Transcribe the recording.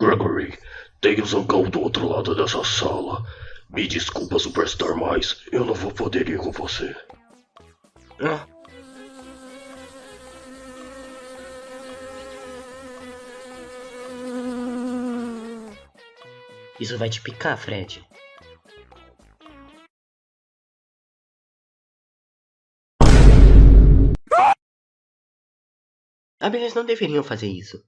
Gregory, tem o Zangão do outro lado dessa sala. Me desculpa, Superstar, mas eu não vou poder ir com você. Ah, Isso vai te picar, Fred. Abelhas não deveriam fazer isso.